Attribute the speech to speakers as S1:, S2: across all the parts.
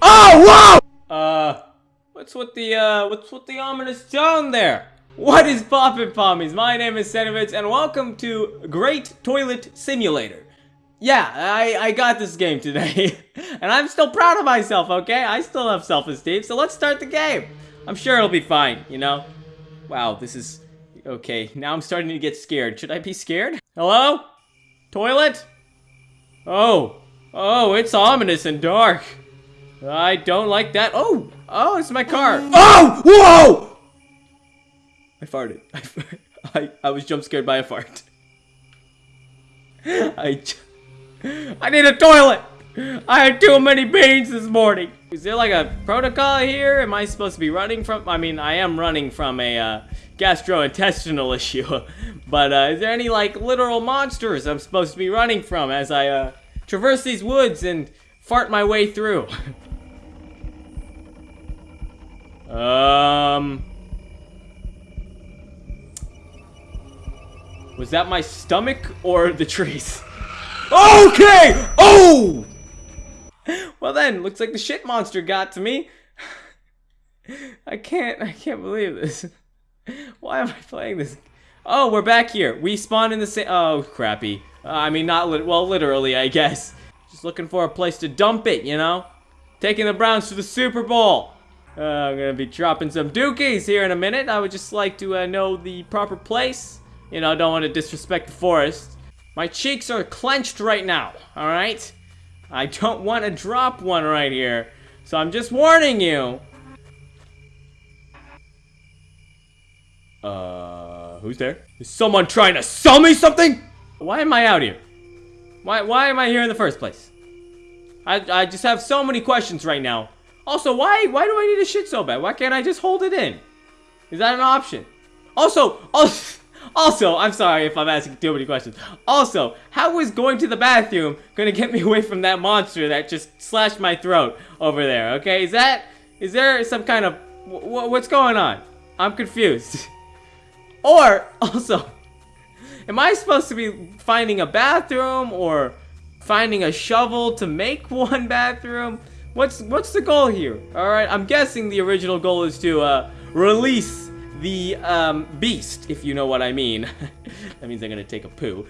S1: Oh, whoa! Uh, what's with the, uh, what's with the ominous tone there? What is poppin' pommies? My name is Senovitz, and welcome to Great Toilet Simulator. Yeah, I, I got this game today, and I'm still proud of myself, okay? I still have self-esteem, so let's start the game. I'm sure it'll be fine, you know? Wow, this is... Okay, now I'm starting to get scared. Should I be scared? Hello? Toilet? Oh. Oh, it's ominous and dark. I don't like that. Oh! Oh, it's my car. Oh! Whoa! I farted. I, I, I was jump scared by a fart. I, I need a toilet. I had too many beans this morning. Is there like a protocol here? Am I supposed to be running from? I mean, I am running from a uh, gastrointestinal issue. but uh, is there any like literal monsters I'm supposed to be running from as I uh, traverse these woods and fart my way through? um. Was that my stomach or the trees? Okay! Oh! Well then, looks like the shit monster got to me. I can't, I can't believe this. Why am I playing this? Oh, we're back here. We spawned in the same, oh, crappy. Uh, I mean, not, lit well, literally, I guess. Just looking for a place to dump it, you know? Taking the Browns to the Super Bowl. Uh, I'm gonna be dropping some dookies here in a minute. I would just like to uh, know the proper place. You know, I don't want to disrespect the forest. My cheeks are clenched right now, alright? I don't want to drop one right here. So I'm just warning you. Uh, who's there? Is someone trying to sell me something? Why am I out here? Why, why am I here in the first place? I, I just have so many questions right now. Also, why, why do I need a shit so bad? Why can't I just hold it in? Is that an option? Also, also, Also, I'm sorry if I'm asking too many questions. Also, how is going to the bathroom gonna get me away from that monster that just slashed my throat over there, okay? Is that, is there some kind of, what's going on? I'm confused. or, also, am I supposed to be finding a bathroom or finding a shovel to make one bathroom? What's, what's the goal here? Alright, I'm guessing the original goal is to, uh, release the um, beast, if you know what I mean. that means I'm gonna take a poo.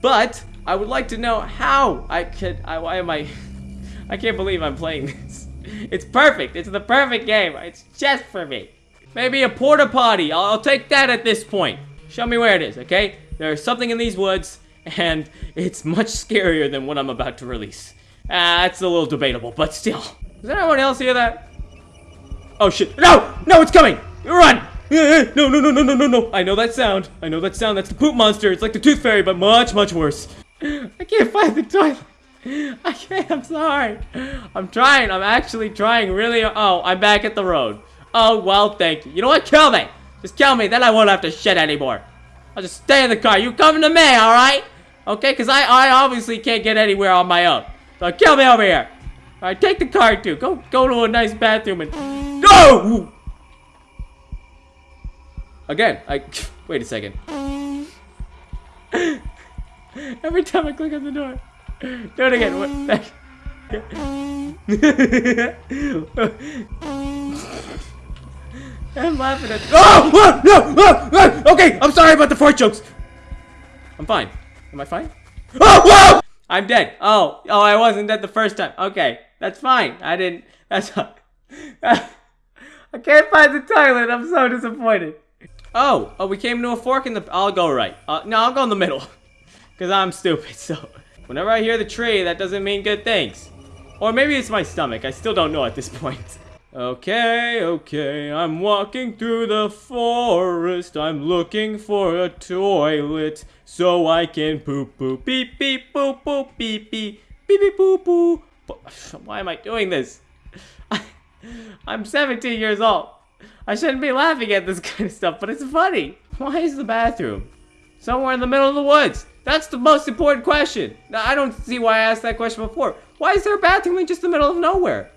S1: But I would like to know how I could. I, why am I? I can't believe I'm playing this. It's perfect. It's the perfect game. It's just for me. Maybe a porta potty. I'll, I'll take that at this point. Show me where it is, okay? There's something in these woods, and it's much scarier than what I'm about to release. That's a little debatable, but still. Does anyone else hear that? Oh shit. No! No, it's coming! Run! Eh, eh, no, no, no, no, no, no, no. I know that sound. I know that sound. That's the poop monster. It's like the tooth fairy, but much, much worse. I can't find the toilet. I can't. I'm sorry. I'm trying. I'm actually trying really. Oh, I'm back at the road. Oh, well, thank you. You know what? Kill me. Just kill me. Then I won't have to shit anymore. I'll just stay in the car. You coming to me, all right? Okay, because I, I obviously can't get anywhere on my own. So kill me over here. All right, take the car, too. Go, go to a nice bathroom and... Go! Again, I... Wait a second. Every time I click on the door. Do it again. What? I'm laughing at... Oh! oh no! Oh, oh! Okay, I'm sorry about the fart jokes. I'm fine. Am I fine? Oh! I'm dead. Oh, oh, I wasn't dead the first time. Okay, that's fine. I didn't. That's. I can't find the toilet. I'm so disappointed. Oh, oh, we came to a fork in the... I'll go right. Uh, no, I'll go in the middle. Because I'm stupid, so... Whenever I hear the tree, that doesn't mean good things. Or maybe it's my stomach. I still don't know at this point. Okay, okay, I'm walking through the forest. I'm looking for a toilet so I can poop poop beep beep boop boop beep beep beep beep boop boop. Why am I doing this? I'm 17 years old. I shouldn't be laughing at this kind of stuff, but it's funny. Why is the bathroom somewhere in the middle of the woods? That's the most important question. I don't see why I asked that question before. Why is there a bathroom in just the middle of nowhere?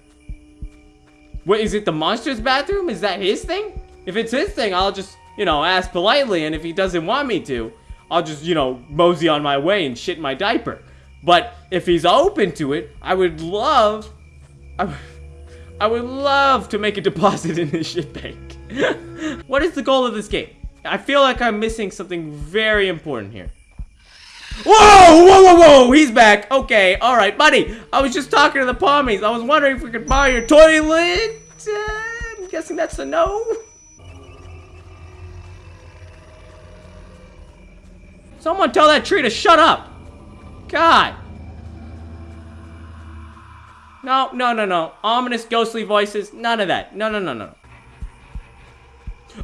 S1: Wait, is it the monster's bathroom? Is that his thing? If it's his thing, I'll just, you know, ask politely, and if he doesn't want me to, I'll just, you know, mosey on my way and shit my diaper. But if he's open to it, I would love... I, I would love to make a deposit in his shit bank. what is the goal of this game? I feel like I'm missing something very important here. Whoa, whoa, whoa, whoa, he's back. Okay, all right, buddy. I was just talking to the pommies. I was wondering if we could borrow your toilet. Uh, I'm guessing that's a no. Someone tell that tree to shut up. God. No, no, no, no. Ominous, ghostly voices. None of that. No, no, no, no.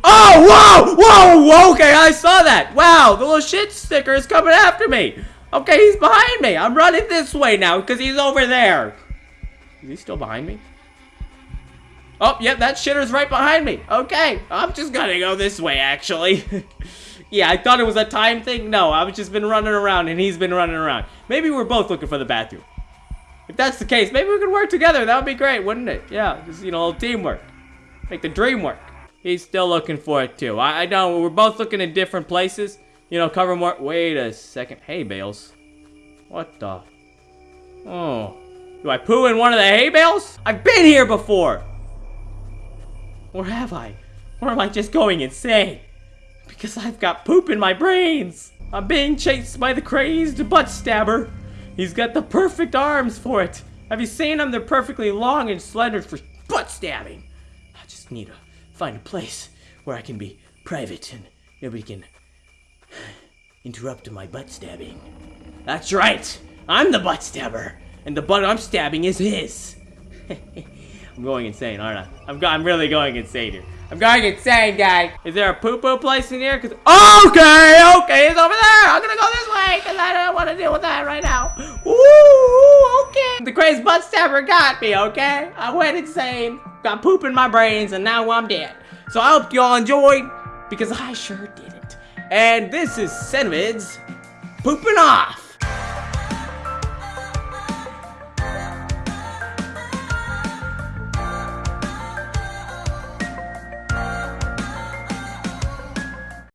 S1: Oh, whoa, whoa, okay, I saw that. Wow, the little shit sticker is coming after me. Okay, he's behind me. I'm running this way now because he's over there. Is he still behind me? Oh, yep, that shitter's right behind me. Okay, I'm just gonna go this way, actually. yeah, I thought it was a time thing. No, I've just been running around and he's been running around. Maybe we're both looking for the bathroom. If that's the case, maybe we could work together. That would be great, wouldn't it? Yeah, just, you know, teamwork. Make the dream work. He's still looking for it, too. I, I know, we're both looking in different places. You know, cover more- Wait a second. Hay bales. What the? Oh. Do I poo in one of the hay bales? I've been here before! Where have I? Or am I just going insane? Because I've got poop in my brains! I'm being chased by the crazed butt stabber! He's got the perfect arms for it. Have you seen them? They're perfectly long and slender for butt stabbing. I just need to find a place where I can be private and nobody can interrupt my butt stabbing. That's right. I'm the butt stabber, and the butt I'm stabbing is his. I'm going insane, aren't I? I'm, I'm really going insane here. I'm going insane, guy. Is there a poo-poo place in here? Cause okay, okay, it's over there. I'm gonna go this way because I don't want to deal with that right now. Okay. The crazy butt stabber got me, okay? I went insane, got poop in my brains, and now I'm dead. So I hope you all enjoyed because I sure didn't. And this is Cenobids pooping off.